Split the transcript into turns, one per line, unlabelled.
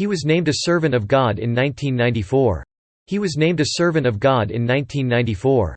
He was named a Servant of God in 1994. He was named a Servant of God in 1994.